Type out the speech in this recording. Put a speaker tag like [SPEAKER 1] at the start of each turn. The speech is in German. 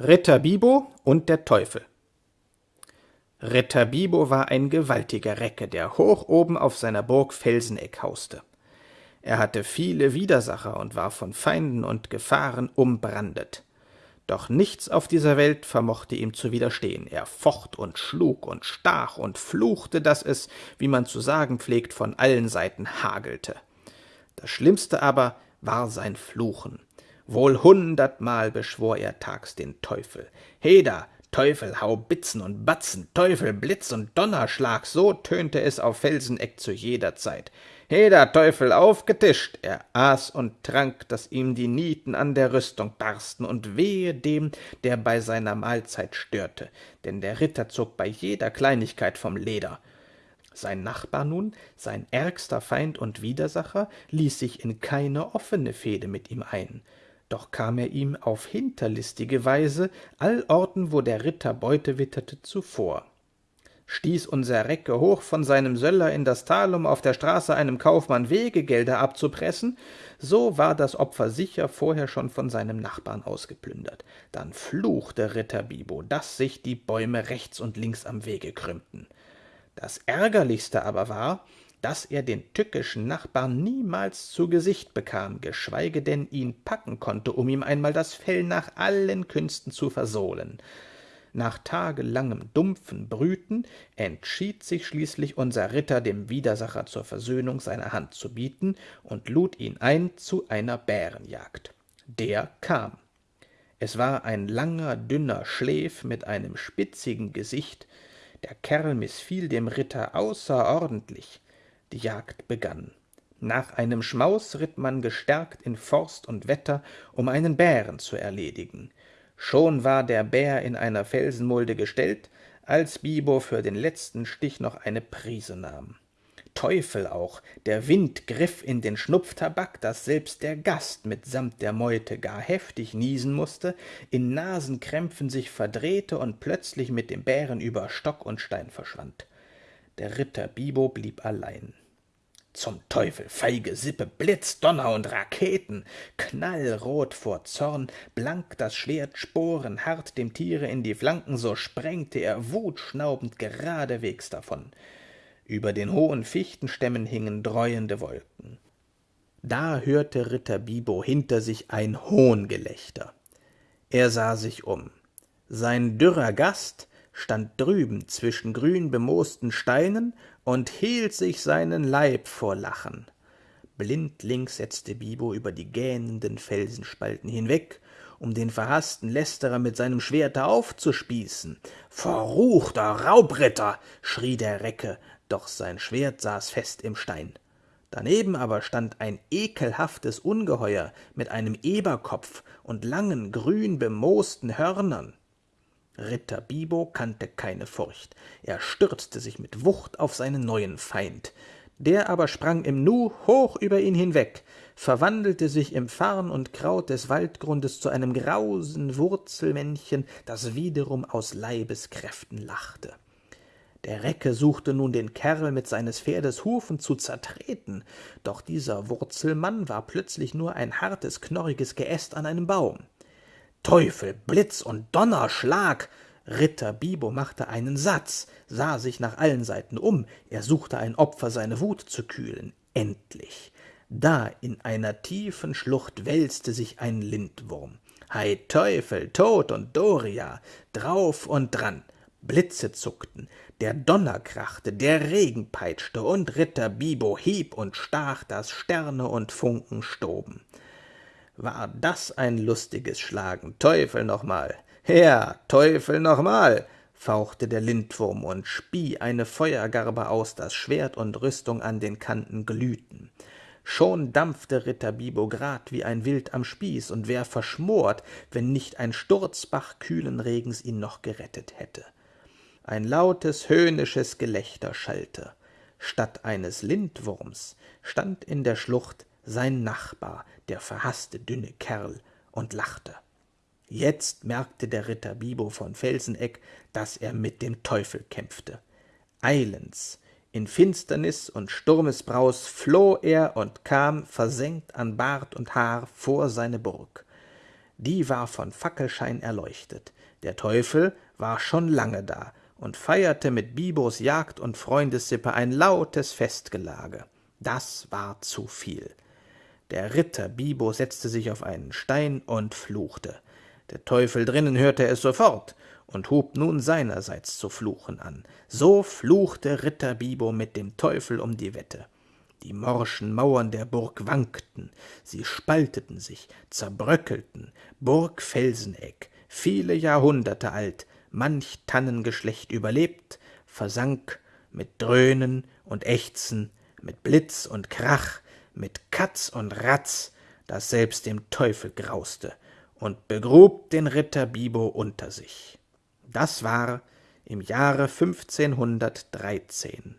[SPEAKER 1] Ritter Bibo und der Teufel Ritter Bibo war ein gewaltiger Recke, der hoch oben auf seiner Burg Felseneck hauste. Er hatte viele Widersacher und war von Feinden und Gefahren umbrandet. Doch nichts auf dieser Welt vermochte ihm zu widerstehen. Er focht und schlug und stach und fluchte, dass es, wie man zu sagen pflegt, von allen Seiten hagelte. Das Schlimmste aber war sein Fluchen. Wohl hundertmal beschwor er tags den Teufel. Heda, Teufel, hau Bitzen und Batzen, Teufel, Blitz und Donnerschlag, so tönte es auf Felseneck zu jeder Zeit. Heda, Teufel, aufgetischt! Er aß und trank, dass ihm die Nieten an der Rüstung barsten, und wehe dem, der bei seiner Mahlzeit störte, denn der Ritter zog bei jeder Kleinigkeit vom Leder. Sein Nachbar nun, sein ärgster Feind und Widersacher, ließ sich in keine offene Fehde mit ihm ein doch kam er ihm auf hinterlistige Weise allorten, wo der Ritter Beute witterte, zuvor. Stieß unser Recke hoch von seinem Söller in das Tal, um auf der Straße einem Kaufmann Wegegelder abzupressen, so war das Opfer sicher vorher schon von seinem Nachbarn ausgeplündert. Dann fluchte Ritter Bibo, dass sich die Bäume rechts und links am Wege krümmten. Das Ärgerlichste aber war, dass er den tückischen Nachbarn niemals zu Gesicht bekam, geschweige denn ihn packen konnte, um ihm einmal das Fell nach allen Künsten zu versohlen. Nach tagelangem dumpfen Brüten entschied sich schließlich unser Ritter, dem Widersacher zur Versöhnung seine Hand zu bieten und lud ihn ein zu einer Bärenjagd. Der kam. Es war ein langer, dünner Schläf mit einem spitzigen Gesicht. Der Kerl mißfiel dem Ritter außerordentlich. Die Jagd begann. Nach einem Schmaus ritt man gestärkt in Forst und Wetter, um einen Bären zu erledigen. Schon war der Bär in einer Felsenmulde gestellt, als Bibo für den letzten Stich noch eine Prise nahm. Teufel auch, der Wind griff in den Schnupftabak, dass selbst der Gast mitsamt der Meute gar heftig niesen musste, in Nasenkrämpfen sich verdrehte und plötzlich mit dem Bären über Stock und Stein verschwand. Der Ritter Bibo blieb allein. Zum Teufel, feige Sippe, Blitz, Donner und Raketen, knallrot vor Zorn, blank das Schwert sporenhart dem Tiere in die Flanken, so sprengte er wutschnaubend geradewegs davon. Über den hohen Fichtenstämmen hingen dreuende Wolken. Da hörte Ritter Bibo hinter sich ein Hohngelächter. Er sah sich um. Sein dürrer Gast, stand drüben zwischen grün bemoosten Steinen und hielt sich seinen Leib vor Lachen. Blindlings setzte Bibo über die gähnenden Felsenspalten hinweg, um den verhaßten Lästerer mit seinem Schwerte aufzuspießen. Verruchter Raubritter! schrie der Recke, doch sein Schwert saß fest im Stein. Daneben aber stand ein ekelhaftes Ungeheuer mit einem Eberkopf und langen, grün bemoosten Hörnern. Ritter Bibo kannte keine Furcht. Er stürzte sich mit Wucht auf seinen neuen Feind. Der aber sprang im Nu hoch über ihn hinweg, verwandelte sich im Farn und Kraut des Waldgrundes zu einem grausen Wurzelmännchen, das wiederum aus Leibeskräften lachte. Der Recke suchte nun den Kerl mit seines Pferdes Hufen zu zertreten, doch dieser Wurzelmann war plötzlich nur ein hartes, knorriges Geäst an einem Baum. Teufel, Blitz und Donnerschlag! Ritter Bibo machte einen Satz, sah sich nach allen Seiten um, er suchte ein Opfer, seine Wut zu kühlen. Endlich! Da in einer tiefen Schlucht wälzte sich ein Lindwurm. Hei Teufel, Tod und Doria, drauf und dran. Blitze zuckten, der Donner krachte, der Regen peitschte, und Ritter Bibo hieb und stach, dass Sterne und Funken stoben. War das ein lustiges Schlagen, Teufel nochmal! Her, Teufel nochmal! fauchte der Lindwurm und spie eine Feuergarbe aus, dass Schwert und Rüstung an den Kanten glühten. Schon dampfte Ritter Bibo grad wie ein Wild am Spieß und wär verschmort, wenn nicht ein Sturzbach kühlen Regens ihn noch gerettet hätte. Ein lautes, höhnisches Gelächter schallte. Statt eines Lindwurms stand in der Schlucht sein Nachbar, der verhaßte dünne Kerl, und lachte. Jetzt merkte der Ritter Bibo von Felseneck, dass er mit dem Teufel kämpfte. Eilends, in Finsternis und Sturmesbraus floh er und kam, versenkt an Bart und Haar, vor seine Burg. die war von Fackelschein erleuchtet. Der Teufel war schon lange da und feierte mit Bibos Jagd und Freundessippe ein lautes Festgelage. Das war zu viel. Der Ritter Bibo setzte sich auf einen Stein und fluchte. Der Teufel drinnen hörte es sofort und hub nun seinerseits zu fluchen an. So fluchte Ritter Bibo mit dem Teufel um die Wette. Die morschen Mauern der Burg wankten, sie spalteten sich, zerbröckelten, Burg Felseneck, viele Jahrhunderte alt, manch Tannengeschlecht überlebt, versank mit Dröhnen und Ächzen, mit Blitz und Krach, mit Katz und Ratz, dass selbst dem Teufel grauste, und begrub den Ritter Bibo unter sich. Das war im Jahre fünfzehnhundertdreizehn.